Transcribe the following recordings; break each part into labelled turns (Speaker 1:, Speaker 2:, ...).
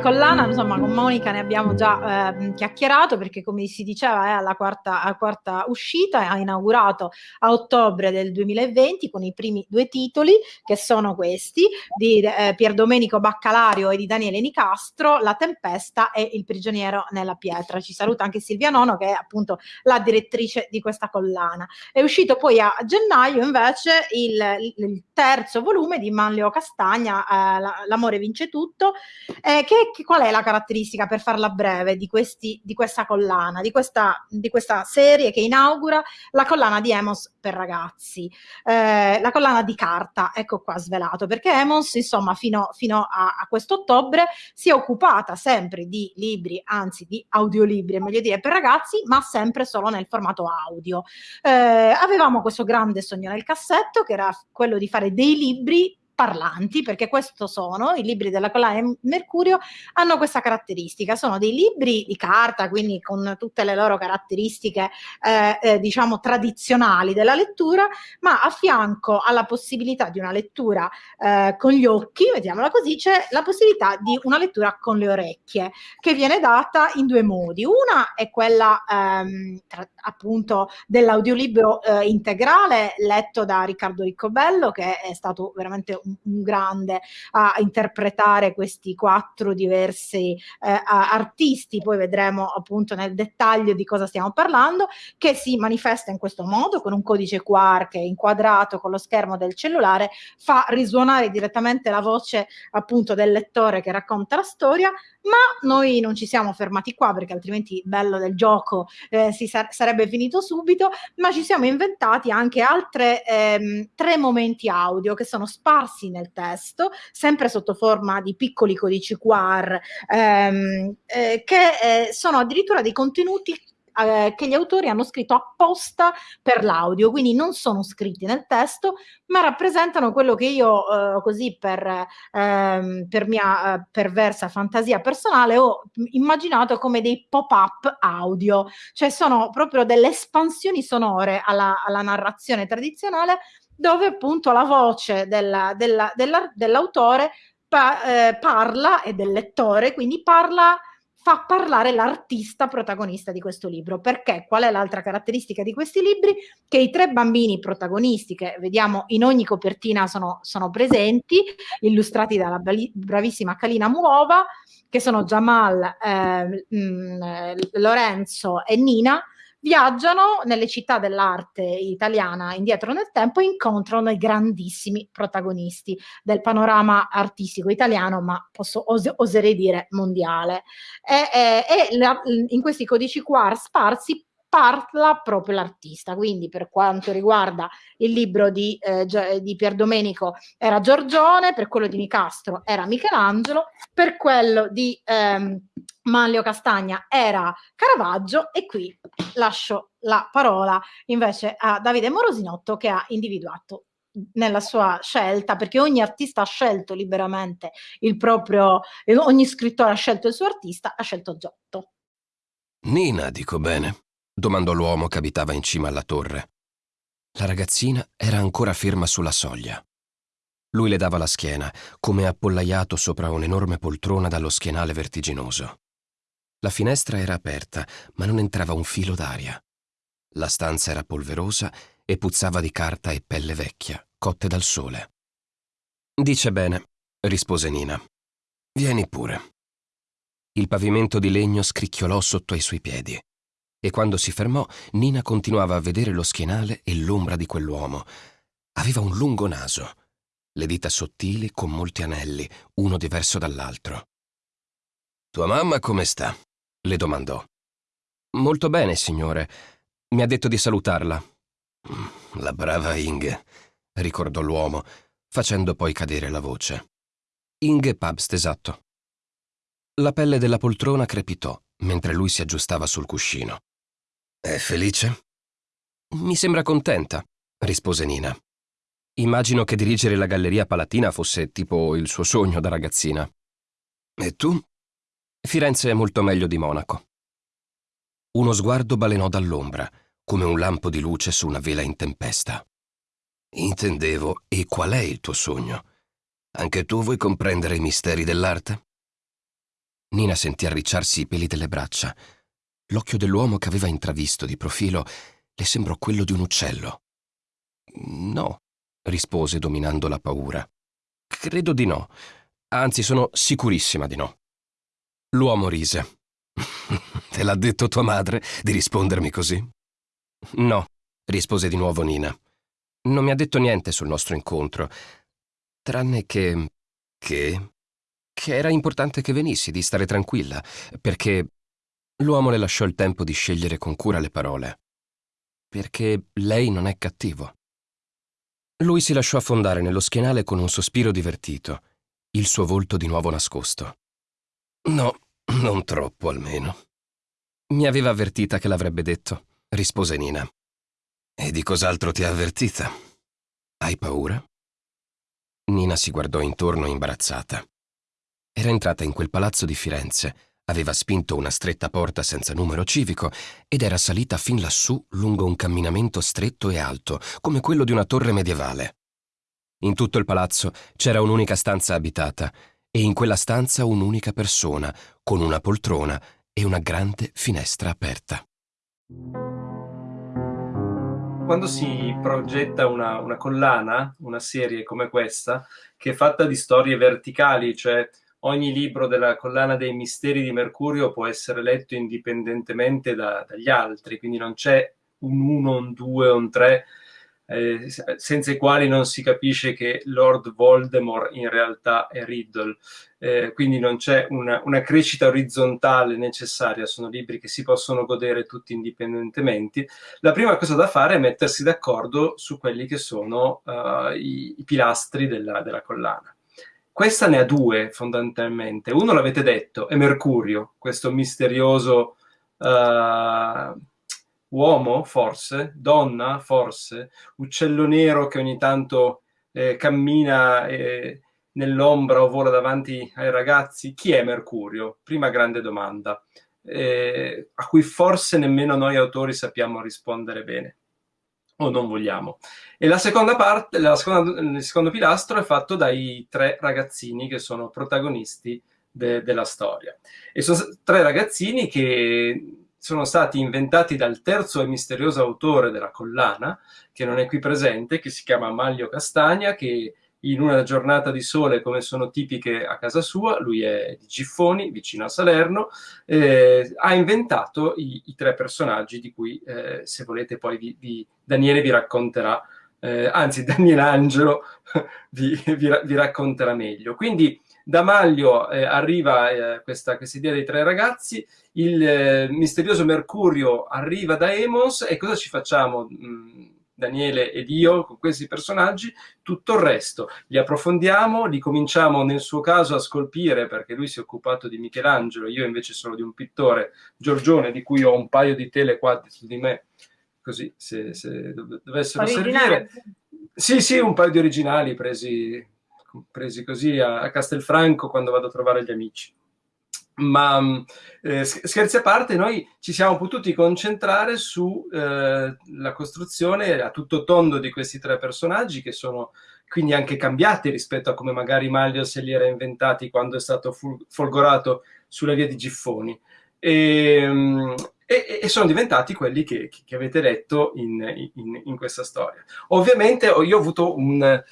Speaker 1: collana, insomma, con Monica ne abbiamo già eh, chiacchierato perché, come si diceva, è alla quarta, alla quarta uscita, ha inaugurato a ottobre del 2020 con i primi due titoli, che sono questi, di eh, Pier Domenico Baccalario e di Daniele Nicastro, La Tempesta e Il prigioniero nella pietra. Ci saluta anche Silvia Nono, che è appunto la direttrice di questa collana. È uscito poi a gennaio invece il, il terzo volume di Manlio Castagna, eh, L'amore vince tutto, eh, che, che, qual è la caratteristica, per farla breve, di, questi, di questa collana, di questa, di questa, serie che inaugura la collana di Emos per ragazzi, eh, la collana di carta, ecco qua svelato, perché Emos, insomma, fino, fino a, a questo ottobre si è occupata sempre di libri, anzi di audiolibri, è meglio dire, per ragazzi, ma sempre solo nel formato audio. Eh, avevamo questo grande sogno nel cassetto, che era quello di fare dei libri parlanti, perché questo sono, i libri della collana Mercurio hanno questa caratteristica, sono dei libri di carta, quindi con tutte le loro caratteristiche eh, eh, diciamo tradizionali della lettura, ma a fianco alla possibilità di una lettura eh, con gli occhi, vediamola così, c'è la possibilità di una lettura con le orecchie, che viene data in due modi. Una è quella ehm, tra, appunto dell'audiolibro eh, integrale letto da Riccardo Riccobello, che è stato veramente un un grande a interpretare questi quattro diversi eh, artisti, poi vedremo appunto nel dettaglio di cosa stiamo parlando, che si manifesta in questo modo con un codice QR che inquadrato con lo schermo del cellulare, fa risuonare direttamente la voce appunto del lettore che racconta la storia, ma noi non ci siamo fermati qua perché altrimenti il bello del gioco eh, si sar sarebbe finito subito, ma ci siamo inventati anche altre ehm, tre momenti audio che sono sparsi nel testo, sempre sotto forma di piccoli codici QR, ehm, eh, che eh, sono addirittura dei contenuti eh, che gli autori hanno scritto apposta per l'audio, quindi non sono scritti nel testo, ma rappresentano quello che io eh, così per, ehm, per mia eh, perversa fantasia personale ho immaginato come dei pop-up audio, cioè sono proprio delle espansioni sonore alla, alla narrazione tradizionale dove appunto la voce della, della, della, dell'autore pa eh, parla e del lettore, quindi parla fa parlare l'artista protagonista di questo libro. Perché? Qual è l'altra caratteristica di questi libri? Che i tre bambini protagonisti, che vediamo in ogni copertina sono, sono presenti, illustrati dalla bravissima Kalina Muova, che sono Jamal, eh, mh, mm, Lorenzo e Nina, viaggiano nelle città dell'arte italiana indietro nel tempo e incontrano i grandissimi protagonisti del panorama artistico italiano, ma posso os oserei dire mondiale. E, e, e la, in questi codici QR sparsi parla proprio l'artista. Quindi per quanto riguarda il libro di, eh, di Pier Domenico era Giorgione, per quello di Nicastro era Michelangelo, per quello di ehm, Manlio Castagna era Caravaggio e qui lascio la parola invece a Davide Morosinotto che ha individuato nella sua scelta, perché ogni artista ha scelto liberamente il proprio, ogni scrittore ha scelto il suo artista, ha scelto Giotto.
Speaker 2: Nina, dico bene domandò l'uomo che abitava in cima alla torre. La ragazzina era ancora ferma sulla soglia. Lui le dava la schiena, come appollaiato sopra un'enorme poltrona dallo schienale vertiginoso. La finestra era aperta, ma non entrava un filo d'aria. La stanza era polverosa e puzzava di carta e pelle vecchia, cotte dal sole. Dice bene, rispose Nina. Vieni pure. Il pavimento di legno scricchiolò sotto ai suoi piedi e quando si fermò Nina continuava a vedere lo schienale e l'ombra di quell'uomo. Aveva un lungo naso, le dita sottili con molti anelli, uno diverso dall'altro. Tua mamma come sta? le domandò. Molto bene, signore. Mi ha detto di salutarla. Mm, la brava Inge, ricordò l'uomo, facendo poi cadere la voce. Inge Pabst, esatto. La pelle della poltrona crepitò mentre lui si aggiustava sul cuscino. È felice? Mi sembra contenta, rispose Nina. Immagino che dirigere la Galleria Palatina fosse tipo il suo sogno da ragazzina. E tu? Firenze è molto meglio di Monaco. Uno sguardo balenò dall'ombra, come un lampo di luce su una vela in tempesta. Intendevo, e qual è il tuo sogno? Anche tu vuoi comprendere i misteri dell'arte? Nina sentì arricciarsi i peli delle braccia. L'occhio dell'uomo che aveva intravisto di profilo le sembrò quello di un uccello. No, rispose dominando la paura. Credo di no. Anzi, sono sicurissima di no. L'uomo rise. Te l'ha detto tua madre di rispondermi così? No, rispose di nuovo Nina. Non mi ha detto niente sul nostro incontro, tranne che... che... che era importante che venissi, di stare tranquilla, perché l'uomo le lasciò il tempo di scegliere con cura le parole. Perché lei non è cattivo. Lui si lasciò affondare nello schienale con un sospiro divertito, il suo volto di nuovo nascosto. No, non troppo almeno. Mi aveva avvertita che l'avrebbe detto, rispose Nina. E di cos'altro ti ha avvertita? Hai paura? Nina si guardò intorno imbarazzata. Era entrata in quel palazzo di Firenze, aveva spinto una stretta porta senza numero civico ed era salita fin lassù lungo un camminamento stretto e alto, come quello di una torre medievale. In tutto il palazzo c'era un'unica stanza abitata e in quella stanza un'unica persona, con una poltrona e una grande finestra aperta
Speaker 3: quando si progetta una, una, collana, una serie come questa, che è fatta di storie verticali, cioè ogni libro della collana dei misteri di Mercurio può essere letto indipendentemente da, dagli altri, quindi non c'è un 1, un 2, un 3, eh, senza i quali non si capisce che Lord Voldemort in realtà è Riddle. Eh, quindi non c'è una, una, crescita orizzontale necessaria, sono libri che si possono godere tutti indipendentemente. La prima cosa da fare è mettersi d'accordo su quelli che sono uh, i, i, pilastri della, della collana. Questa ne ha due fondamentalmente. Uno l'avete detto, è Mercurio, questo misterioso uh, uomo, forse, donna, forse, uccello nero che ogni tanto eh, cammina eh, nell'ombra o vola davanti ai ragazzi. Chi è Mercurio? Prima grande domanda, eh, a cui forse nemmeno noi autori sappiamo rispondere bene o non vogliamo. E la seconda parte, la seconda, il secondo pilastro è fatto dai tre ragazzini che sono protagonisti de, della storia. E sono tre ragazzini che sono stati inventati dal terzo e misterioso autore della collana, che non è qui presente, che si chiama Maglio Castagna, che in una giornata di sole come sono tipiche a casa sua, lui è di Giffoni, vicino a Salerno, eh, ha inventato i, i, tre personaggi di cui, eh, se volete, poi vi, vi, Daniele vi racconterà, eh, anzi Daniele Angelo vi, vi, racconterà meglio. Quindi da Maglio eh, arriva eh, questa, questa, idea dei tre ragazzi, il eh, misterioso Mercurio arriva da Emos e cosa ci facciamo? Mm, Daniele ed io con questi personaggi, tutto il resto li approfondiamo, li cominciamo nel suo caso a scolpire perché lui si è occupato di Michelangelo, io invece sono di un pittore, Giorgione, di cui ho un paio di tele qua su di me, così se, se dovessero servire. Sì, sì, un paio di originali presi presi così a, a Castelfranco quando vado a trovare gli amici. Ma eh, scherzi a parte, noi ci siamo potuti concentrare sulla eh, costruzione a tutto tondo di questi tre personaggi che sono quindi anche cambiati rispetto a come magari Maglio se li era inventati quando è stato folgorato sulla via di Giffoni. E, mm, e, e sono diventati quelli che, che avete letto in, in, in, questa storia. Ovviamente io ho avuto un,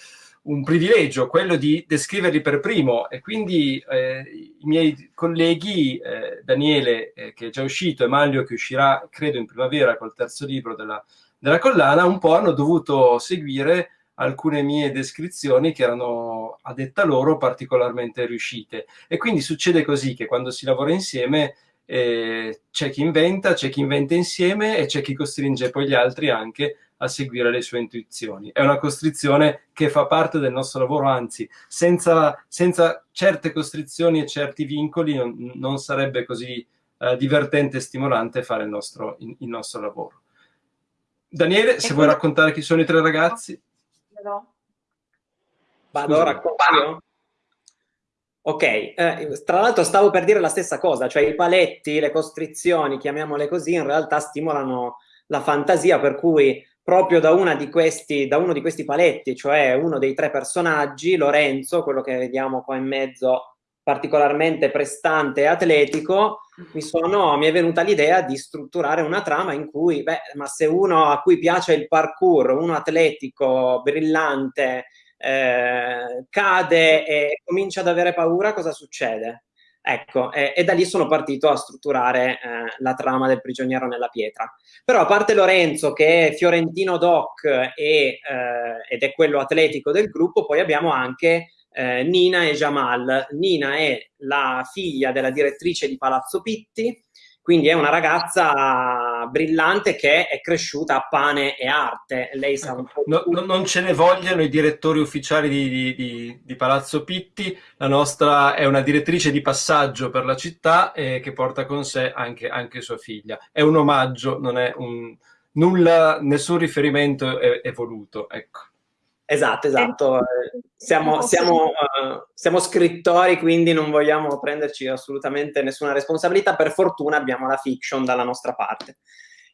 Speaker 3: un privilegio, quello di descriverli per primo. E quindi eh, i miei colleghi, eh, Daniele eh, che è già uscito e Maglio che uscirà credo in primavera col terzo libro della, della collana, un po' hanno dovuto seguire alcune mie descrizioni che erano a detta loro particolarmente riuscite. E quindi succede così che quando si lavora insieme eh, c'è chi inventa, c'è chi inventa insieme e c'è chi costringe poi gli altri anche a seguire le sue intuizioni. È una costrizione che fa parte del nostro lavoro, anzi, senza, senza certe costrizioni e certi vincoli non, non sarebbe così eh, divertente e stimolante fare il nostro, il, il nostro lavoro. Daniele, se vuoi raccontare chi sono i tre ragazzi.
Speaker 4: No. Vado, racconto Ok, eh, tra l'altro stavo per dire la stessa cosa, cioè i paletti, le costrizioni, chiamiamole così, in realtà stimolano la fantasia, per cui proprio da, questi, da, uno di questi paletti, cioè uno dei tre personaggi, Lorenzo, quello che vediamo qua in mezzo particolarmente prestante e atletico, mi, sono, mi è venuta l'idea di strutturare una trama in cui, beh, ma se uno a cui piace il parkour, uno atletico, brillante, eh, cade e comincia ad avere paura, cosa succede? Ecco, e, e, da lì sono partito a strutturare eh, la trama del prigioniero nella pietra. Però a parte Lorenzo, che è fiorentino doc e, eh, ed è quello atletico del gruppo, poi abbiamo anche eh, Nina e Jamal. Nina è la figlia della direttrice di Palazzo Pitti, quindi è una ragazza brillante che è cresciuta a pane e arte. Lei sa un po'.
Speaker 3: No, non ce ne vogliono i direttori ufficiali di, di, di, di, Palazzo Pitti. La nostra è una direttrice di passaggio per la città eh, che porta con sé anche, anche, sua figlia. È un omaggio, non è un nulla, nessun riferimento è, è voluto. Ecco.
Speaker 4: Esatto, esatto. Siamo, siamo, uh, siamo, scrittori, quindi non vogliamo prenderci assolutamente nessuna responsabilità. Per fortuna abbiamo la fiction dalla nostra parte.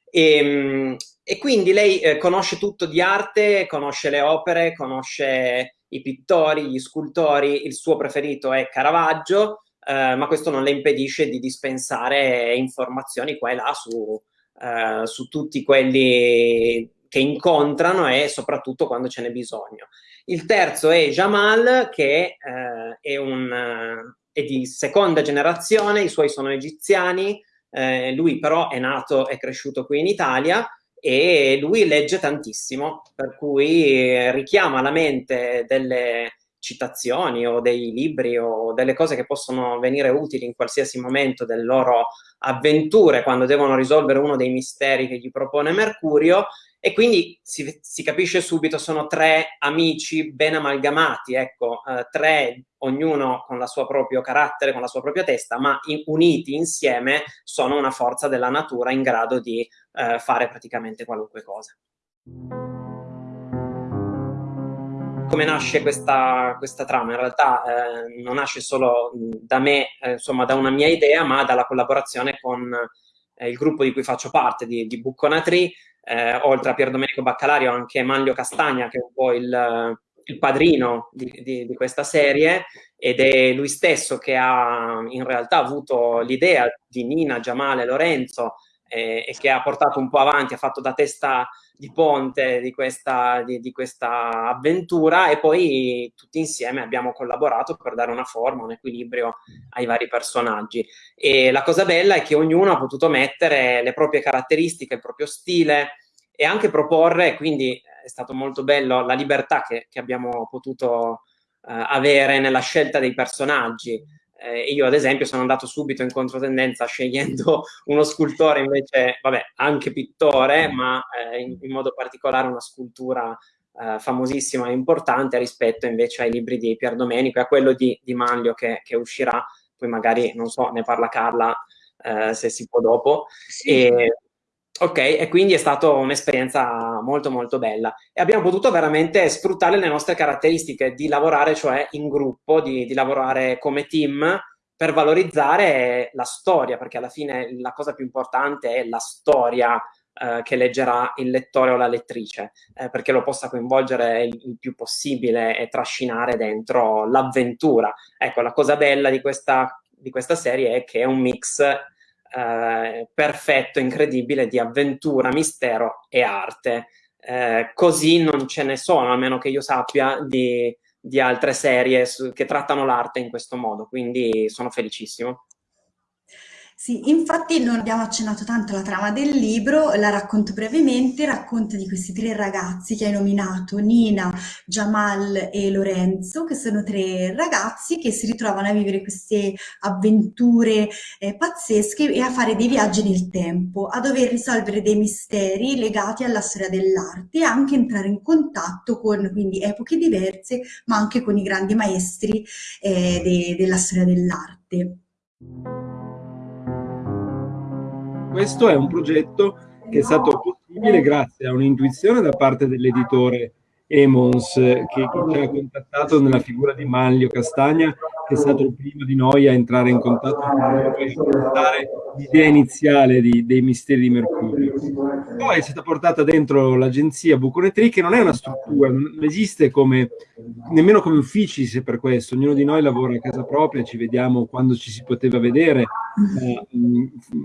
Speaker 4: E, ehm, e quindi lei eh, conosce tutto di arte, conosce le opere, conosce i pittori, gli scultori. Il suo preferito è Caravaggio, eh, ma questo non le impedisce di dispensare informazioni qua e là su, eh, su tutti quelli che incontrano e soprattutto quando ce n'è bisogno. Il terzo è Jamal, che eh, è, un, eh, è, di seconda generazione, i suoi sono egiziani, eh, lui però è nato e cresciuto qui in Italia e lui legge tantissimo, per cui richiama alla mente delle citazioni o dei libri o delle cose che possono venire utili in qualsiasi momento delle loro avventure quando devono risolvere uno dei misteri che gli propone Mercurio e quindi si, si, capisce subito, sono tre amici ben amalgamati, ecco, eh, tre, ognuno con il suo proprio carattere, con la sua propria testa, ma in, uniti insieme sono una forza della natura in grado di eh, fare praticamente qualunque cosa. Come nasce questa, questa trama? In realtà eh, non nasce solo da me, eh, insomma, da una mia idea, ma dalla collaborazione con eh, il gruppo di cui faccio parte, di, di Bucconatri, eh, oltre a Pier Domenico Baccalario anche Manlio Castagna che è un po' il, il padrino di, di, di, questa serie ed è lui stesso che ha in realtà avuto l'idea di Nina, Giamale, Lorenzo eh, e che ha portato un po' avanti, ha fatto da testa di ponte di questa, di, di questa avventura e poi tutti insieme abbiamo collaborato per dare una forma, un equilibrio ai vari personaggi. E la cosa bella è che ognuno ha potuto mettere le proprie caratteristiche, il proprio stile e anche proporre, quindi è stato molto bello la libertà che, che abbiamo potuto uh, avere nella scelta dei personaggi eh, io ad esempio sono andato subito in controtendenza scegliendo uno scultore invece, vabbè, anche pittore, ma eh, in, in, modo particolare una scultura eh, famosissima e importante rispetto invece ai libri di Pier Domenico e a quello di, di Manlio che, che, uscirà, poi magari, non so, ne parla Carla eh, se si può dopo. Sì. E, Ok, e quindi è stata un'esperienza molto molto bella e abbiamo potuto veramente sfruttare le nostre caratteristiche di lavorare cioè in gruppo, di, di lavorare come team per valorizzare la storia, perché alla fine la cosa più importante è la storia eh, che leggerà il lettore o la lettrice, eh, perché lo possa coinvolgere il, il più possibile e trascinare dentro l'avventura. Ecco, la cosa bella di questa, di questa serie è che è un mix eh, perfetto, incredibile di avventura, mistero e arte. Eh, così non ce ne sono, a meno che io sappia, di, di altre serie su, che trattano l'arte in questo modo, quindi sono felicissimo.
Speaker 5: Sì, infatti non abbiamo accennato tanto alla trama del libro, la racconto brevemente, racconta di questi tre ragazzi che hai nominato, Nina, Jamal e Lorenzo, che sono tre ragazzi che si ritrovano a vivere queste avventure eh, pazzesche e a fare dei viaggi nel tempo, a dover risolvere dei misteri legati alla storia dell'arte e anche entrare in contatto con quindi epoche diverse, ma anche con i grandi maestri eh, de della storia dell'arte.
Speaker 6: Questo è un progetto che è stato possibile grazie a un'intuizione da parte dell'editore Emons che, che, ci ha contattato nella figura di Manlio Castagna che è stato il primo di noi a entrare in contatto con l'idea iniziale di, dei misteri di Mercurio. Poi è stata portata dentro l'agenzia Buconetri, che non è una struttura, non esiste come, nemmeno come uffici se per questo, ognuno di noi lavora a casa propria, ci vediamo quando ci si poteva vedere, eh,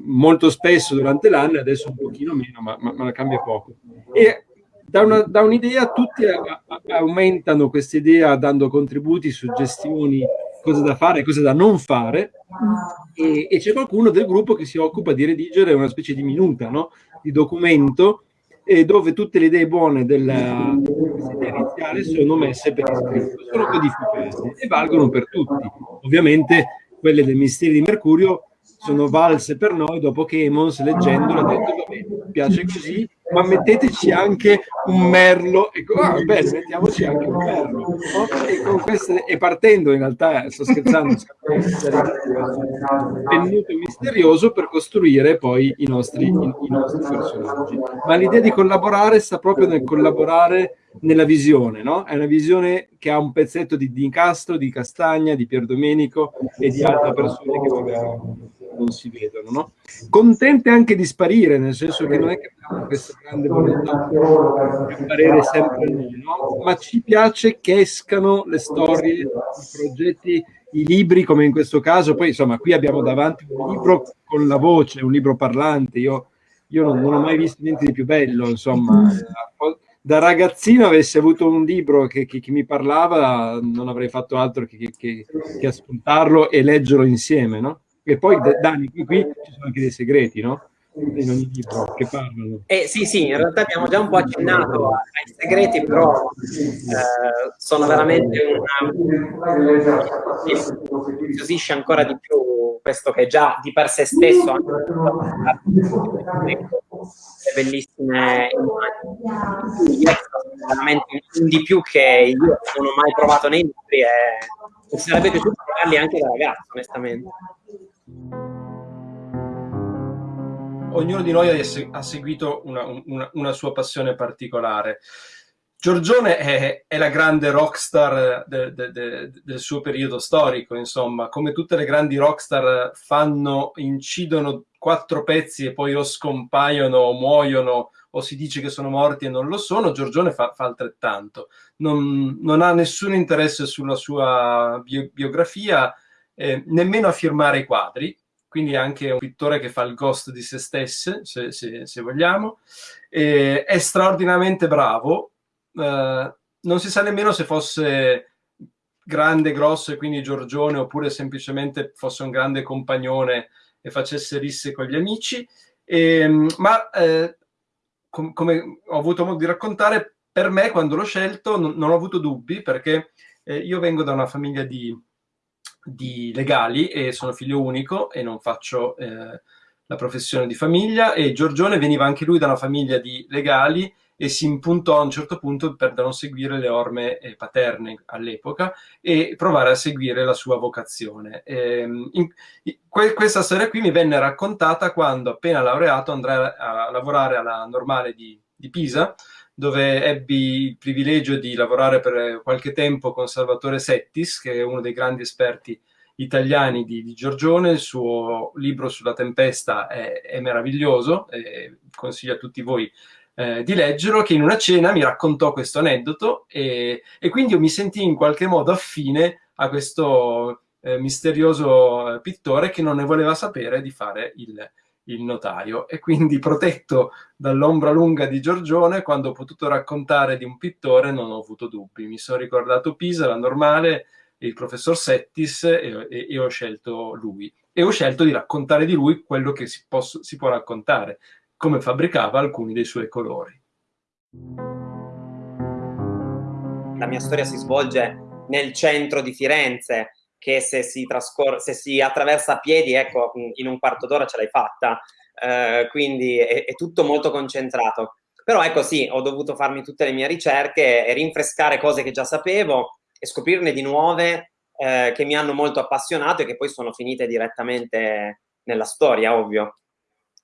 Speaker 6: molto spesso durante l'anno, adesso un pochino meno, ma, ma, ma cambia poco. E da, un'idea tutti a, a, aumentano questa idea dando contributi, suggestioni, cose da fare, cose da non fare e, e c'è qualcuno del gruppo che si occupa di redigere una specie di minuta, no? di documento eh, dove tutte le idee buone della iniziale sono messe per iscritto, sono codificate e valgono per tutti. Ovviamente quelle del Misteri di Mercurio sono valse per noi dopo che Emons leggendolo ha detto vabbè, piace così, ma metteteci anche un merlo e ah, bene, mettiamoci anche un merlo. E, queste, e partendo in realtà sto scherzando è venuto misterioso per costruire poi i nostri, i, i nostri personaggi. Ma l'idea di collaborare sta proprio nel collaborare nella visione no? è una visione che ha un pezzetto di, di Castro, di Castagna, di Pierdomenico e di altre persone che magari non si vedono, no? Contente anche di sparire, nel senso che non è che abbiamo questa grande volontà di apparire sempre noi, no? Ma ci piace che escano le storie, i progetti, i libri, come in questo caso. Poi, insomma, qui abbiamo davanti un libro con la voce, un libro parlante. Io, io non, non ho mai visto niente di più bello, insomma da ragazzino avessi avuto un libro che, che, che, mi parlava, non avrei fatto altro che, che ascoltarlo e leggerlo insieme, no? E poi Dani, qui, qui ci sono anche dei segreti, no? in ogni libro che parlano.
Speaker 4: Eh, sì, sì, in realtà abbiamo già un po' accennato ai segreti, però eh, sono veramente una... incuriosisce ancora di più questo che già di per sé stesso le bellissime immagini. veramente di più che io non ho mai provato nei libri e sarebbe piaciuto provarli anche da ragazzo, onestamente
Speaker 3: ognuno di noi ha seguito una, una, una sua passione particolare. Giorgione è, è, la grande rockstar de, de, de, del suo periodo storico, insomma, come tutte le grandi rockstar fanno, incidono quattro pezzi e poi o scompaiono o muoiono o si dice che sono morti e non lo sono, Giorgione fa, fa altrettanto. Non, non, ha nessun interesse sulla sua bio, biografia, eh, nemmeno a firmare i quadri, quindi anche un pittore che fa il ghost di se stesso, se, se, se vogliamo. E è straordinariamente bravo, eh, non si sa nemmeno se fosse grande, grosso e quindi Giorgione oppure semplicemente fosse un grande compagnone e facesse risse con gli amici, e, ma eh, com come ho avuto modo di raccontare, per me quando l'ho scelto non, non, ho avuto dubbi perché eh, io vengo da una famiglia di di legali e sono figlio unico e non faccio eh, la professione di famiglia e Giorgione veniva anche lui da una famiglia di legali e si impuntò a un certo punto per non seguire le orme eh, paterne all'epoca e provare a seguire la sua vocazione. E, ehm, in, que, questa storia qui mi venne raccontata quando appena laureato andrai a, a lavorare alla normale di, di Pisa dove ebbi il privilegio di lavorare per qualche tempo con Salvatore Settis, che è uno dei grandi esperti italiani di, di Giorgione. Il suo libro sulla tempesta è, è meraviglioso, consiglio a tutti voi eh, di leggerlo, che in una cena mi raccontò questo aneddoto e, e quindi io mi sentii in qualche modo affine a questo eh, misterioso eh, pittore che non ne voleva sapere di fare il, il notaio e quindi protetto dall'ombra lunga di Giorgione quando ho potuto raccontare di un pittore non ho avuto dubbi. Mi sono ricordato Pisa, la normale il professor Settis e, e, e, ho scelto lui. E ho scelto di raccontare di lui quello che si, posso, si può raccontare come fabbricava alcuni dei suoi colori.
Speaker 4: La mia storia si svolge nel centro di Firenze che se si, se si attraversa a piedi, ecco, in un quarto d'ora ce l'hai fatta. Eh, quindi è, è, tutto molto concentrato. Però ecco sì, ho dovuto farmi tutte le mie ricerche e rinfrescare cose che già sapevo e scoprirne di nuove eh, che mi hanno molto appassionato e che poi sono finite direttamente nella storia, ovvio.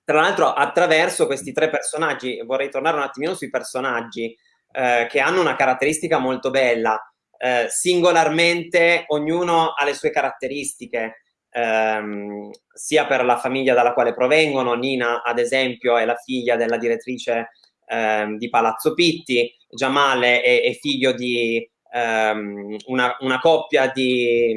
Speaker 4: Tra l'altro attraverso questi tre personaggi, vorrei tornare un attimino sui personaggi eh, che hanno una caratteristica molto bella, eh, singolarmente ognuno ha le sue caratteristiche, ehm, sia per la famiglia dalla quale provengono, Nina ad esempio è la figlia della direttrice ehm, di Palazzo Pitti, Giamale è, è figlio di ehm, una, una, coppia di,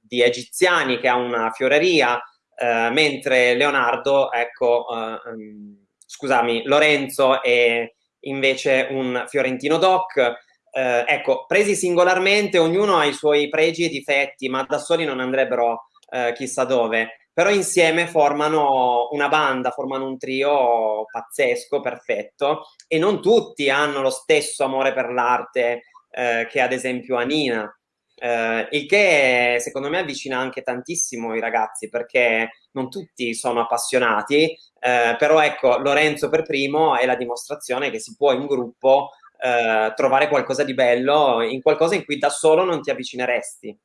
Speaker 4: di, egiziani che ha una fioreria, eh, mentre Leonardo, ecco, eh, ehm, scusami, Lorenzo è invece un fiorentino doc, eh, ecco, presi singolarmente ognuno ha i suoi pregi e difetti, ma da soli non andrebbero eh, chissà dove, però insieme formano una banda, formano un trio pazzesco, perfetto, e non tutti hanno lo stesso amore per l'arte eh, che ad esempio Anina, eh, il che secondo me avvicina anche tantissimo i ragazzi perché non tutti sono appassionati, eh, però ecco Lorenzo per primo è la dimostrazione che si può in gruppo eh, trovare qualcosa di bello, in qualcosa in cui da solo non ti avvicineresti.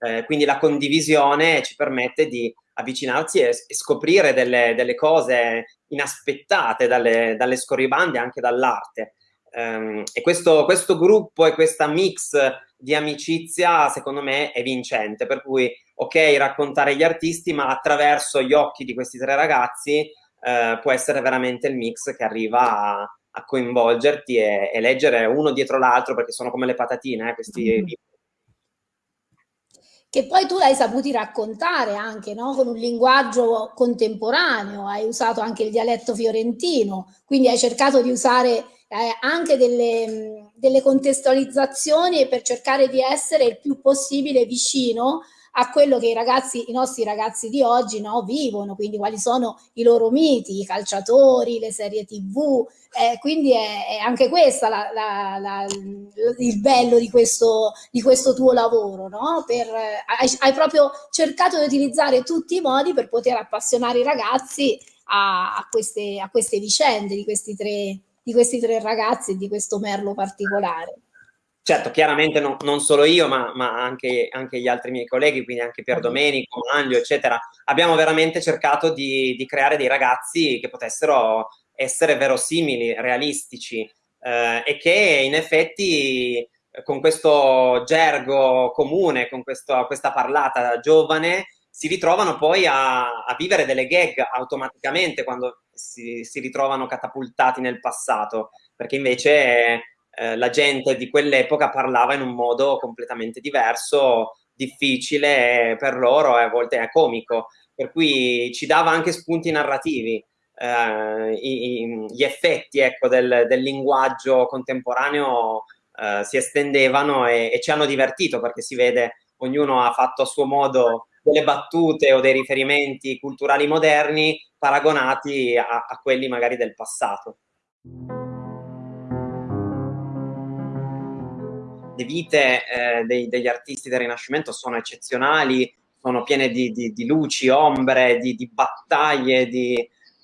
Speaker 4: Eh, quindi la condivisione ci permette di avvicinarsi e, e scoprire delle, delle, cose inaspettate dalle, dalle scorribande, anche dall'arte. Um, e questo, questo, gruppo e questa mix di amicizia secondo me è vincente, per cui ok raccontare gli artisti ma attraverso gli occhi di questi tre ragazzi uh, può essere veramente il mix che arriva a, a coinvolgerti e, e, leggere uno dietro l'altro perché sono come le patatine eh, questi mm -hmm
Speaker 7: che poi tu hai saputi raccontare anche no? con un linguaggio contemporaneo, hai usato anche il dialetto fiorentino, quindi hai cercato di usare eh, anche delle, delle contestualizzazioni per cercare di essere il più possibile vicino a quello che i ragazzi, i nostri ragazzi di oggi no, vivono, quindi quali sono i loro miti, i calciatori, le serie tv, eh, quindi è, è, anche questo la, la, la, il bello di questo, di questo tuo lavoro, no? Per, hai, hai, proprio cercato di utilizzare tutti i modi per poter appassionare i ragazzi a, a, queste, a queste, vicende di questi, tre, di questi tre ragazzi e di questo merlo particolare.
Speaker 4: Certo, chiaramente non, non solo io, ma, ma anche, anche, gli altri miei colleghi, quindi anche Pier Domenico, Manlio, eccetera, abbiamo veramente cercato di, di creare dei ragazzi che potessero essere verosimili, realistici eh, e che in effetti con questo gergo comune, con questo, questa parlata giovane, si ritrovano poi a, a vivere delle gag automaticamente quando si, si, ritrovano catapultati nel passato, perché invece eh, la gente di quell'epoca parlava in un modo completamente diverso, difficile per loro e a volte è comico, per cui ci dava anche spunti narrativi. Eh, i, gli effetti ecco, del, del, linguaggio contemporaneo eh, si estendevano e, e, ci hanno divertito perché si vede ognuno ha fatto a suo modo delle battute o dei riferimenti culturali moderni paragonati a, a quelli magari del passato le vite eh, dei, degli artisti del Rinascimento sono eccezionali, sono piene di, di, di luci, ombre, di, di battaglie,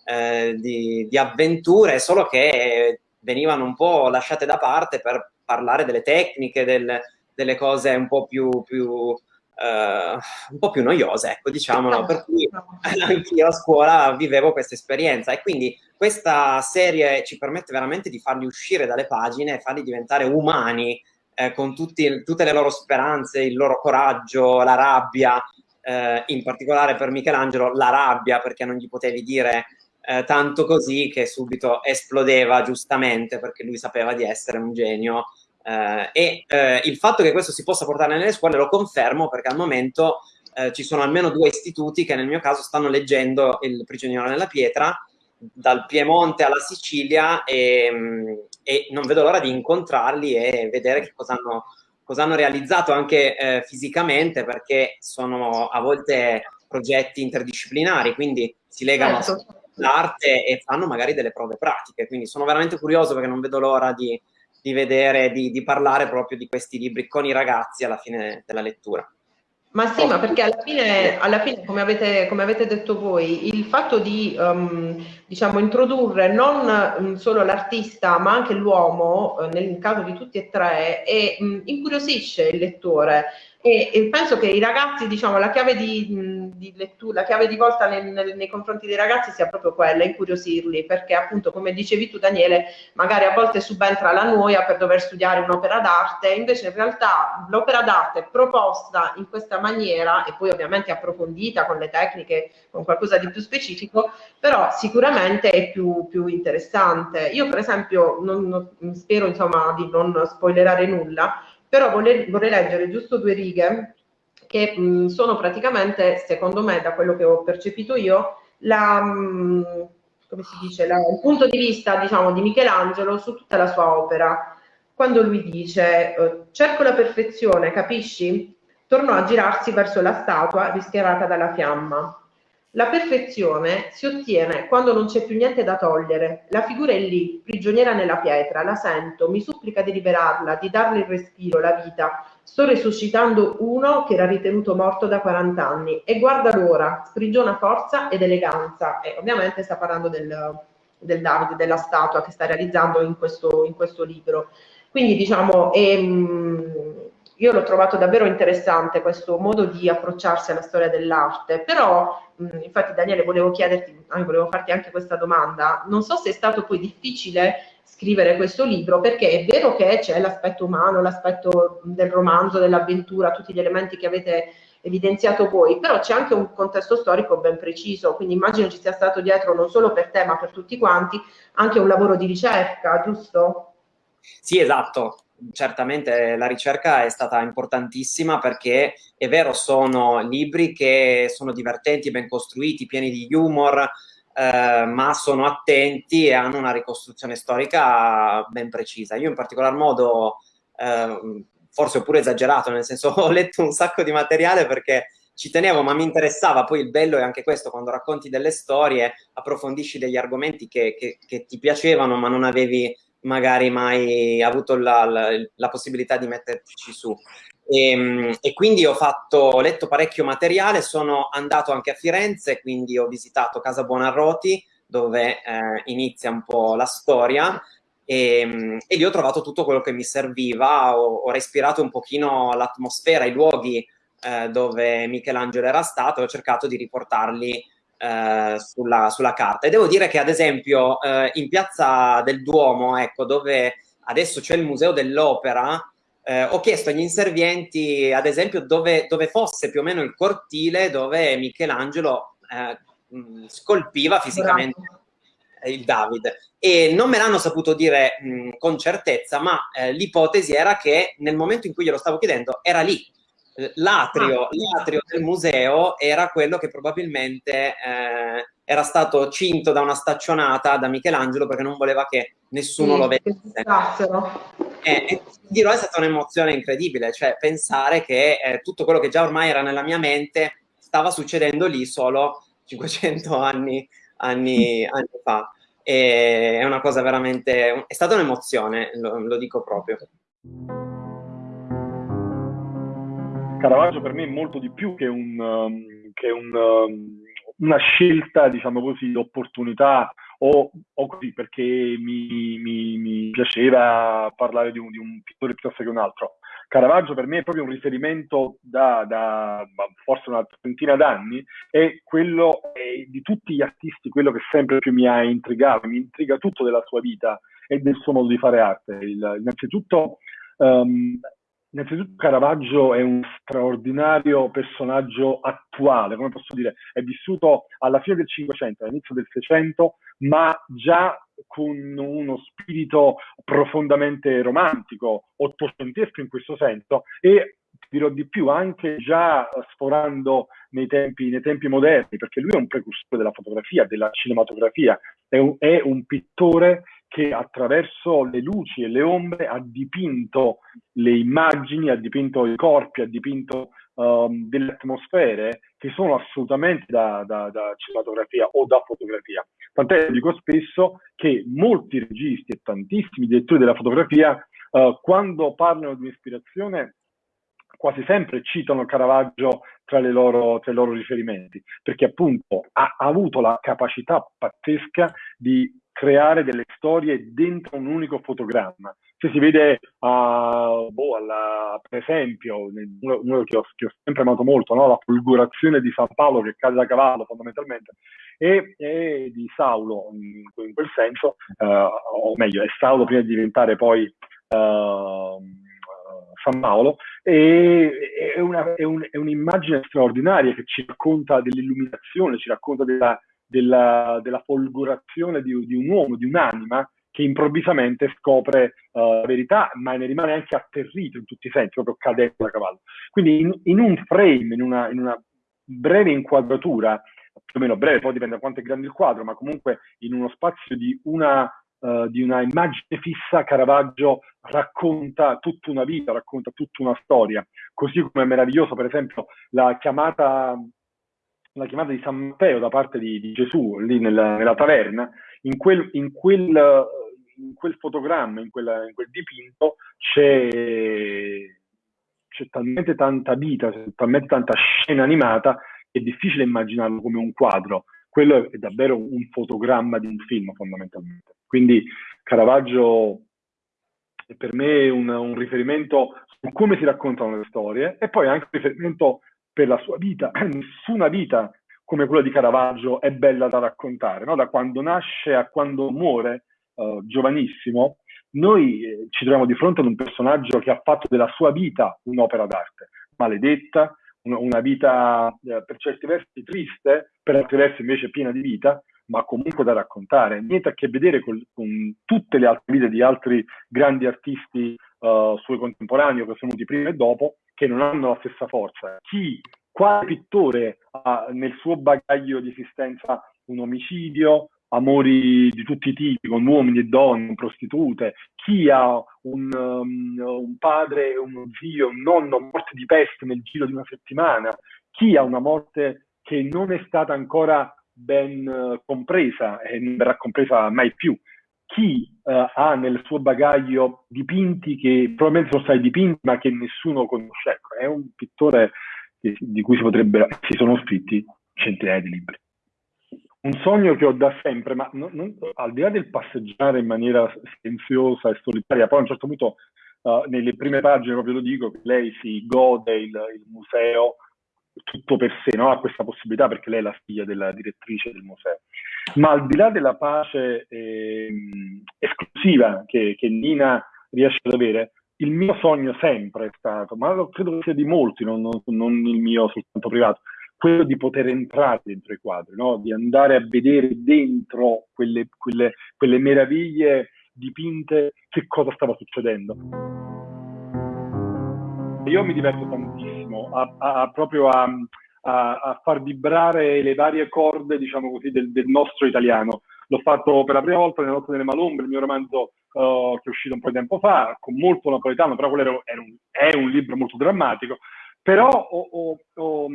Speaker 4: eh, di, avventure, solo che venivano un po' lasciate da parte per parlare delle tecniche, del, delle cose un po' più, più Uh, un po' più noiose, ecco, diciamolo, per cui anch'io a scuola vivevo questa esperienza e quindi questa serie ci permette veramente di farli uscire dalle pagine e farli diventare umani, eh, con tutti, tutte le loro speranze, il loro coraggio, la rabbia, eh, in particolare per Michelangelo la rabbia perché non gli potevi dire eh, tanto così che subito esplodeva giustamente perché lui sapeva di essere un genio. Eh, e eh, il fatto che questo si possa portare nelle scuole lo confermo perché al momento eh, ci sono almeno due istituti che nel mio caso stanno leggendo il prigioniero nella pietra dal Piemonte alla Sicilia e, e non vedo l'ora di incontrarli e vedere che cosa hanno, cosa hanno realizzato anche eh, fisicamente perché sono a volte progetti interdisciplinari, quindi si legano certo. all'arte e fanno magari delle prove pratiche, quindi sono veramente curioso perché non vedo l'ora di, di vedere, di, di parlare proprio di questi libri con i ragazzi alla fine della lettura.
Speaker 8: Ma sì, ma perché alla fine, alla fine come, avete, come, avete, detto voi, il fatto di um, diciamo, introdurre non um, solo l'artista ma anche l'uomo, uh, nel caso di tutti e tre, e, um, incuriosisce il lettore e, e, penso che i ragazzi, diciamo, la chiave di, di lettura, la chiave di volta nel, nel, nei confronti dei ragazzi sia proprio quella, incuriosirli, perché appunto, come dicevi tu Daniele, magari a volte subentra la noia per dover studiare un'opera d'arte, invece in realtà l'opera d'arte proposta in questa maniera, e poi ovviamente approfondita con le tecniche, con qualcosa di più specifico, però sicuramente è più, più interessante. Io per esempio, non, non, spero insomma di non spoilerare nulla, però vorrei, vorrei leggere giusto due righe che mh, sono praticamente, secondo me, da quello che ho percepito io, la, mh, come si dice, la, il punto di vista diciamo, di Michelangelo su tutta la sua opera. Quando lui dice eh, cerco la perfezione, capisci? Tornò a girarsi verso la statua rischiarata dalla fiamma. La perfezione si ottiene quando non c'è più niente da togliere. La figura è lì, prigioniera nella pietra, la sento, mi supplica di liberarla, di darle il respiro, la vita. Sto resuscitando uno che era ritenuto morto da 40 anni e guarda l'ora, sprigiona forza ed eleganza. E ovviamente sta parlando del, del Davide, della statua che sta realizzando in questo, in questo libro. Quindi diciamo, ehm, io l'ho trovato davvero interessante questo modo di approcciarsi alla storia dell'arte, però mh, infatti Daniele volevo chiederti, ah, volevo farti anche questa domanda, non so se è stato poi difficile scrivere questo libro perché è vero che c'è l'aspetto umano, l'aspetto del romanzo, dell'avventura, tutti gli elementi che avete evidenziato voi, però c'è anche un contesto storico ben preciso, quindi immagino ci sia stato dietro non solo per te ma per tutti quanti anche un lavoro di ricerca, giusto?
Speaker 4: Sì, esatto certamente la ricerca è stata importantissima perché è vero, sono libri che sono divertenti, ben costruiti, pieni di humor, eh, ma sono attenti e hanno una ricostruzione storica ben precisa. Io in particolar modo, eh, forse ho pure esagerato, nel senso ho letto un sacco di materiale perché ci tenevo, ma mi interessava. Poi il bello è anche questo, quando racconti delle storie, approfondisci degli argomenti che, che, che ti piacevano, ma non avevi magari mai avuto la, la, la possibilità di metterci su. E, ehm, e, quindi ho fatto, ho letto parecchio materiale, sono andato anche a Firenze, quindi ho visitato Casa Buonarroti, dove eh, inizia un po' la storia, e, ehm, e, lì ho trovato tutto quello che mi serviva, ho, ho respirato un pochino l'atmosfera, i luoghi eh, dove Michelangelo era stato, ho cercato di riportarli eh, sulla, sulla, carta. E devo dire che, ad esempio, eh, in piazza del Duomo, ecco, dove adesso c'è il Museo dell'Opera, eh, ho chiesto agli inservienti, ad esempio, dove, dove, fosse più o meno il cortile dove Michelangelo eh, scolpiva fisicamente il David. E non me l'hanno saputo dire mh, con certezza, ma eh, l'ipotesi era che nel momento in cui glielo stavo chiedendo era lì, l'atrio, ah. l'atrio del museo era quello che probabilmente eh, era stato cinto da una staccionata da Michelangelo perché non voleva che nessuno sì, lo vedesse. E, e dirò è stata un'emozione incredibile, cioè pensare che eh, tutto quello che già ormai era nella mia mente stava succedendo lì solo 500 anni, anni, anni fa. E è una cosa veramente, è stata un'emozione, lo, lo dico proprio.
Speaker 9: Caravaggio per me è molto di più che, un, um, che un, um, una scelta, diciamo così, di opportunità o, o così perché mi, mi, mi, piaceva parlare di un, di un pittore piuttosto che un altro. Caravaggio per me è proprio un riferimento da, da forse una trentina d'anni e quello è, di tutti gli artisti, quello che sempre più mi ha intrigato, mi intriga tutto della sua vita e del suo modo di fare arte. Il, innanzitutto um, Innanzitutto Caravaggio è un straordinario personaggio attuale, come posso dire, è vissuto alla fine del Cinquecento, all'inizio del Seicento, ma già con uno spirito profondamente romantico, ottocentesco in questo senso, e dirò di più, anche già sforando nei tempi, nei tempi moderni, perché lui è un precursore della fotografia, della cinematografia, è un, è un pittore che attraverso le luci e le ombre ha dipinto le immagini, ha dipinto i corpi, ha dipinto um, delle atmosfere che sono assolutamente da, da, da, cinematografia o da fotografia. Tant'è, dico spesso, che molti registi e tantissimi direttori della fotografia, uh, quando parlano di ispirazione, quasi sempre citano Caravaggio tra, loro, tra, i loro riferimenti, perché appunto ha avuto la capacità pazzesca di creare delle storie dentro un unico fotogramma. Se si vede, uh, boh, alla, per esempio, uno, uno che, ho, che, ho, sempre amato molto, no? la folgorazione di San Paolo che cade da cavallo fondamentalmente, e, e di Saulo in, in quel senso, uh, o meglio, è Saulo prima di diventare poi uh, San Paolo, e, è, una, è, un, è un'immagine straordinaria che ci racconta dell'illuminazione, ci racconta della della, della folgorazione di, di, un uomo, di un'anima che improvvisamente scopre uh, la verità, ma ne rimane anche atterrito in tutti i sensi, proprio cadendo da cavallo. Quindi in, in un frame, in una, in una, breve inquadratura, più o meno breve, poi dipende da quanto è grande il quadro, ma comunque in uno spazio di una, uh, di una immagine fissa, Caravaggio racconta tutta una vita, racconta tutta una storia. Così come è meraviglioso, per esempio, la chiamata la chiamata di San Matteo da parte di, di Gesù lì nella, nella taverna, in quel, in, quel, in quel, fotogramma, in, quella, in quel dipinto c'è, c'è talmente tanta vita, talmente tanta scena animata che è difficile immaginarlo come un quadro. Quello è davvero un fotogramma di un film fondamentalmente. Quindi Caravaggio è per me un, un riferimento su come si raccontano le storie e poi anche un riferimento per la sua vita. Nessuna vita come quella di Caravaggio è bella da raccontare, no? da quando nasce a quando muore, uh, giovanissimo, noi eh, ci troviamo di fronte ad un personaggio che ha fatto della sua vita un'opera d'arte, maledetta, una, vita eh, per certi versi triste, per altri versi invece piena di vita, ma comunque da raccontare. Niente a che vedere con, con tutte le altre vite di altri grandi artisti uh, suoi contemporanei che sono venuti prima e dopo, che non hanno la stessa forza. Chi, quale pittore ha nel suo bagaglio di esistenza un omicidio, amori di tutti i tipi, con uomini e donne, prostitute, chi ha un, um, un padre, uno zio, un nonno morti di peste nel giro di una settimana, chi ha una morte che non è stata ancora ben uh, compresa e non verrà compresa mai più chi uh, ha nel suo bagaglio dipinti che probabilmente sono stati dipinti ma che nessuno conosce. Ecco, è un pittore che, di cui si potrebbero, si sono scritti centinaia di libri. Un sogno che ho da sempre, ma non, non, al di là del passeggiare in maniera silenziosa e solitaria, poi a un certo punto uh, nelle prime pagine proprio lo dico, lei si gode il, il museo tutto per sé, no? ha questa possibilità perché lei è la figlia della direttrice del museo. Ma al di là della pace eh, esclusiva che, che, Nina riesce ad avere, il mio sogno sempre è stato, ma credo che sia di molti, non, non, non il mio soltanto privato, quello di poter entrare dentro i quadri, no? di andare a vedere dentro quelle, quelle, quelle meraviglie dipinte che cosa stava succedendo. Io mi diverto tantissimo a, a, proprio a, a, far vibrare le varie corde, diciamo così, del, del, nostro italiano. L'ho fatto per la prima volta nella Notte delle Malombre, il mio romanzo uh, che è uscito un po' di tempo fa, con molto napoletano, però quello era, un, è un libro molto drammatico. Però ho, ho, ho,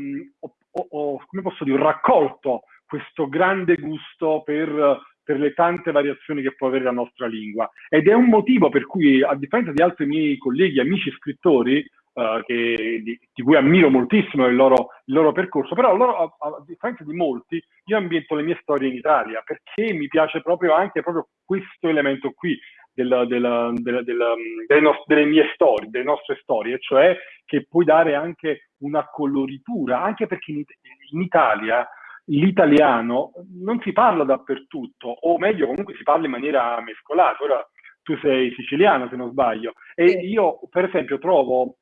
Speaker 9: ho, come posso dire, raccolto questo grande gusto per per le tante variazioni che può avere la nostra lingua. Ed è un motivo per cui, a differenza di altri miei colleghi, amici scrittori, uh, che, di, di, cui ammiro moltissimo il loro, il loro percorso, però loro, a, a, differenza di molti, io ambiento le mie storie in Italia perché mi piace proprio anche proprio questo elemento qui della, della, della, delle, no, delle, mie storie, delle nostre storie, cioè che puoi dare anche una coloritura, anche perché in, in Italia l'italiano non si parla dappertutto, o meglio comunque si parla in maniera mescolata. Ora tu sei siciliano se non sbaglio, e io per esempio trovo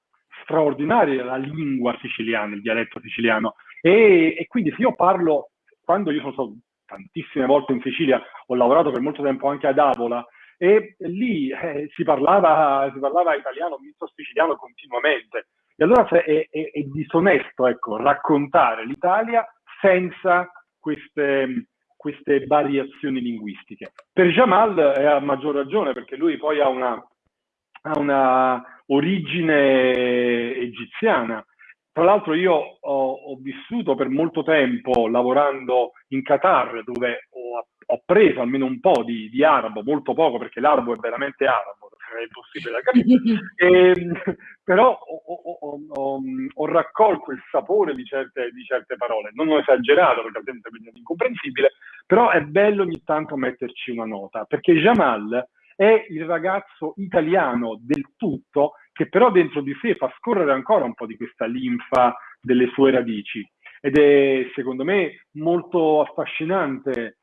Speaker 9: straordinaria la lingua siciliana, il dialetto siciliano. E, e, quindi se io parlo, quando io sono stato tantissime volte in Sicilia, ho lavorato per molto tempo anche ad Avola, e lì eh, si, parlava, si, parlava, italiano, misto siciliano continuamente. E allora è, è, è disonesto ecco, raccontare l'Italia senza queste, queste variazioni linguistiche. Per Jamal è a maggior ragione, perché lui poi ha una, ha una origine egiziana. Tra l'altro io ho, ho, vissuto per molto tempo lavorando in Qatar, dove ho, ho preso almeno un po' di, di, arabo, molto poco perché l'arabo è veramente arabo, è impossibile da capire. e, ehm, però ho, ho, ho, ho, raccolto il sapore di certe, di certe, parole, non ho esagerato perché altrimenti è incomprensibile, però è bello ogni tanto metterci una nota, perché Jamal è il ragazzo italiano del tutto che però dentro di sé fa scorrere ancora un po' di questa linfa delle sue radici ed è secondo me molto affascinante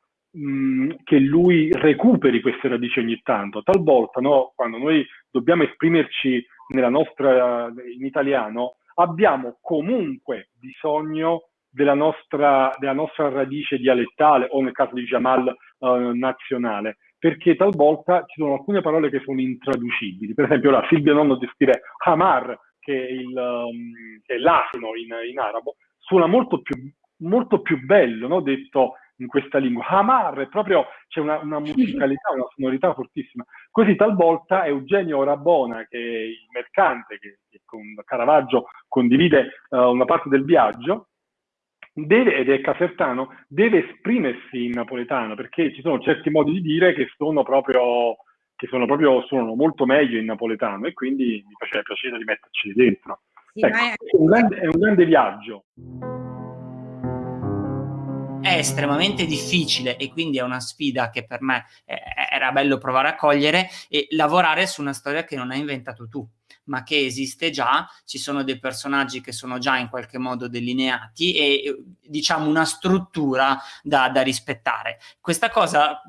Speaker 9: che lui recuperi queste radici ogni tanto. Talvolta, no, quando noi dobbiamo esprimerci nostra, in italiano, abbiamo comunque bisogno della nostra, della nostra radice dialettale o nel caso di Jamal uh, nazionale perché talvolta ci sono alcune parole che sono intraducibili. Per esempio, la Silvia Nonno di scrive Hamar, che è, il, um, che è l'asino in, in, arabo, suona molto più, molto più bello, no? detto in questa lingua. Hamar è proprio, c'è una, una, musicalità, una sonorità fortissima. Così talvolta Eugenio Rabona, che è il mercante che, che con Caravaggio condivide uh, una parte del viaggio, deve, ed è casertano, deve esprimersi in napoletano, perché ci sono certi modi di dire che sono proprio, che sono proprio, suonano molto meglio in napoletano e quindi mi faceva piacere di metterci dentro. Sì, ecco, è... È, un grande, è un grande viaggio
Speaker 10: è estremamente difficile e quindi è una sfida che per me eh, era bello provare a cogliere e lavorare su una storia che non hai inventato tu ma che esiste già, ci sono dei personaggi che sono già in qualche modo delineati e diciamo una struttura da, da rispettare. Questa cosa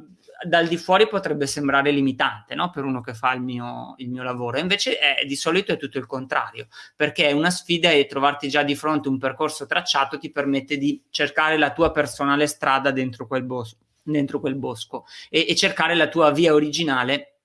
Speaker 10: dal di fuori potrebbe sembrare limitante no? per uno che fa il mio, il mio lavoro, invece è, di solito è tutto il contrario, perché è una sfida e trovarti già di fronte un percorso tracciato ti permette di cercare la tua personale strada dentro quel, bosco, dentro quel bosco e, e cercare la tua via originale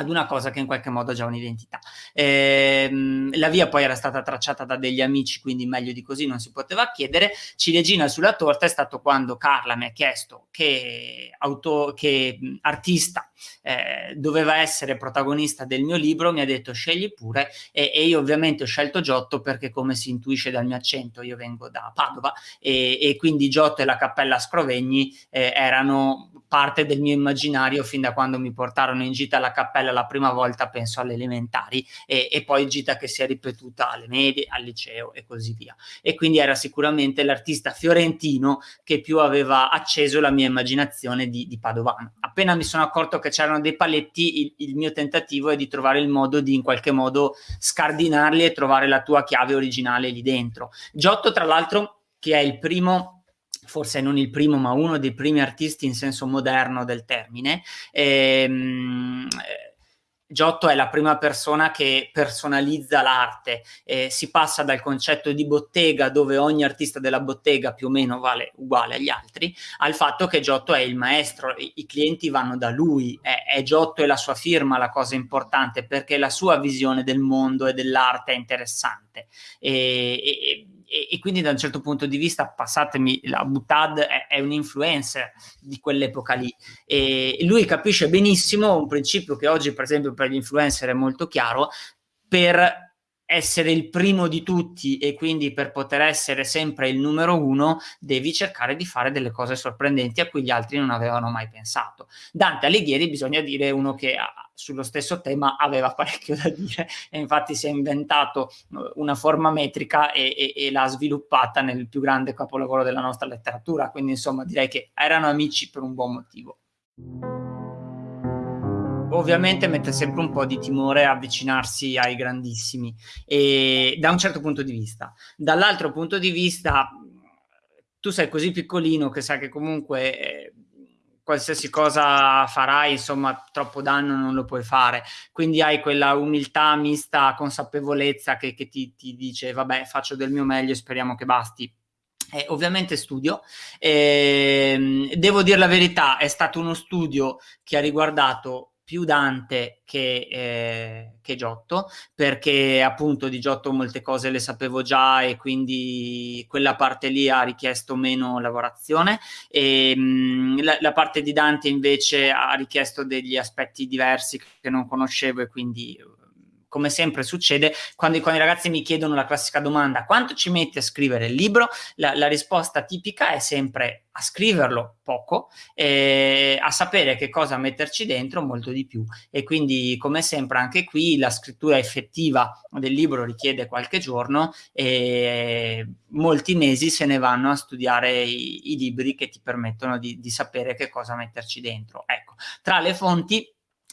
Speaker 10: ad una cosa che in qualche modo ha già un'identità. Ehm, la via poi era stata tracciata da degli amici, quindi meglio di così non si poteva chiedere. Ciliegina sulla torta è stato quando Carla mi ha chiesto che, auto, che artista eh, doveva essere protagonista del mio libro, mi ha detto scegli pure e, e, io ovviamente ho scelto Giotto perché come si intuisce dal mio accento io vengo da Padova e, e quindi Giotto e la Cappella Scrovegni eh, erano parte del mio immaginario fin da quando mi portarono in gita alla cappella la prima volta, penso alle elementari, e, e poi gita che si è ripetuta alle medie, al liceo e così via. E quindi era sicuramente l'artista fiorentino che più aveva acceso la mia immaginazione di, di Padovano. Appena mi sono accorto che c'erano dei paletti, il, il mio tentativo è di trovare il modo di in qualche modo scardinarli e trovare la tua chiave originale lì dentro. Giotto, tra l'altro, che è il primo forse non il primo, ma uno dei primi artisti in senso moderno del termine. Ehm, Giotto è la prima persona che personalizza l'arte, eh, si passa dal concetto di bottega dove ogni artista della bottega più o meno vale uguale agli altri, al fatto che Giotto è il maestro, i, i clienti vanno da lui, è, è, Giotto e la sua firma la cosa importante perché la sua visione del mondo e dell'arte è interessante. E, e, e, e, quindi da un certo punto di vista, passatemi, la Butad è, è un influencer di quell'epoca lì. E lui capisce benissimo un principio che oggi per esempio per gli influencer è molto chiaro, per essere il primo di tutti e quindi per poter essere sempre il numero uno devi cercare di fare delle cose sorprendenti a cui gli altri non avevano mai pensato. Dante Alighieri bisogna dire uno che ha, sullo stesso tema aveva parecchio da dire e infatti si è inventato eh, una forma metrica e, e, e l'ha sviluppata nel più grande capolavoro della nostra letteratura, quindi insomma direi che erano amici per un buon motivo ovviamente mette sempre un po' di timore avvicinarsi ai grandissimi e da un certo punto di vista. Dall'altro punto di vista tu sei così piccolino che sai che comunque eh, qualsiasi cosa farai, insomma, troppo danno non lo puoi fare. Quindi hai quella umiltà mista consapevolezza che, che ti, ti, dice, vabbè, faccio del mio meglio e speriamo che basti. Eh, ovviamente studio, eh, devo dire la verità, è stato uno studio che ha riguardato più Dante che, eh, che, Giotto, perché appunto di Giotto molte cose le sapevo già e quindi quella parte lì ha richiesto meno lavorazione. E mh, mm, la, la, parte di Dante invece ha richiesto degli aspetti diversi che non conoscevo e quindi come sempre succede, quando, quando, i ragazzi mi chiedono la classica domanda quanto ci metti a scrivere il libro, la, la risposta tipica è sempre a scriverlo poco, e a sapere che cosa metterci dentro molto di più. E quindi, come sempre, anche qui la scrittura effettiva del libro richiede qualche giorno e molti mesi se ne vanno a studiare i, i libri che ti permettono di, di sapere che cosa metterci dentro. Ecco, tra le fonti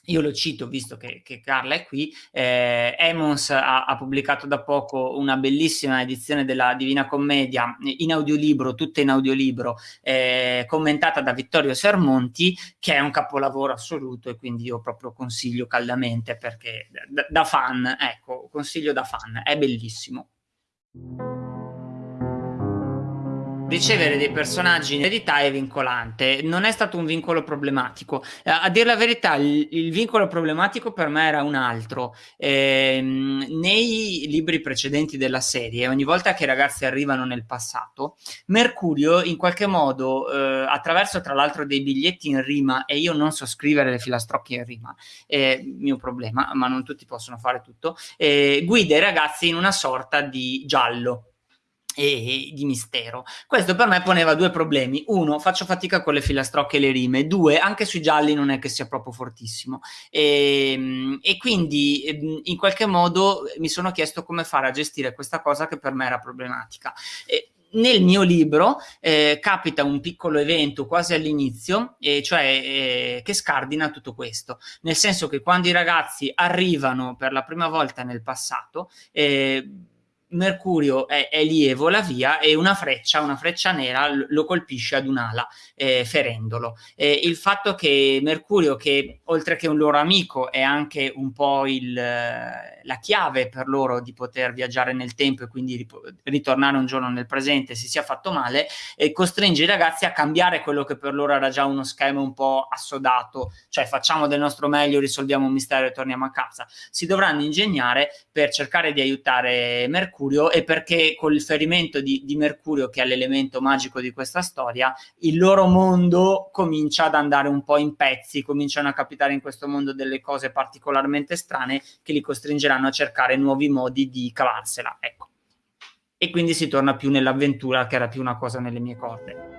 Speaker 10: io lo cito visto che, che Carla è qui, eh, Emons ha, ha, pubblicato da poco una bellissima edizione della Divina Commedia in audiolibro, tutta in audiolibro, eh, commentata da Vittorio Sermonti, che è un capolavoro assoluto e quindi io proprio consiglio caldamente perché da, da fan, ecco, consiglio da fan, è bellissimo. Ricevere dei personaggi in eredità è vincolante, non è stato un vincolo problematico. Eh, a dire la verità, il, il, vincolo problematico per me era un altro. Eh, nei libri precedenti della serie, ogni volta che i ragazzi arrivano nel passato, Mercurio in qualche modo, eh, attraverso tra l'altro dei biglietti in rima, e io non so scrivere le filastrocche in rima, è mio problema, ma non tutti possono fare tutto, eh, guida i ragazzi in una sorta di giallo e di mistero. Questo per me poneva due problemi. Uno, faccio fatica con le filastrocche e le rime. Due, anche sui gialli non è che sia proprio fortissimo. E, ehm, e, quindi ehm, in qualche modo mi sono chiesto come fare a gestire questa cosa che per me era problematica. E, nel mio libro eh, capita un piccolo evento quasi all'inizio, eh, cioè eh, che scardina tutto questo, nel senso che quando i ragazzi arrivano per la prima volta nel passato, eh, Mercurio è, è, lì e via e una freccia, una freccia nera lo colpisce ad un'ala eh, ferendolo. Eh, il fatto che Mercurio, che oltre che un loro amico è anche un po' il, la chiave per loro di poter viaggiare nel tempo e quindi ritornare un giorno nel presente, si sia fatto male, eh, costringe i ragazzi a cambiare quello che per loro era già uno schema un po' assodato, cioè facciamo del nostro meglio, risolviamo un mistero e torniamo a casa. Si dovranno ingegnare per cercare di aiutare Mercurio Mercurio e perché col riferimento di, di Mercurio, che è l'elemento magico di questa storia, il loro mondo comincia ad andare un po' in pezzi, cominciano a capitare in questo mondo delle cose particolarmente strane che li costringeranno a cercare nuovi modi di cavarsela. Ecco. E quindi si torna più nell'avventura, che era più una cosa nelle mie corde.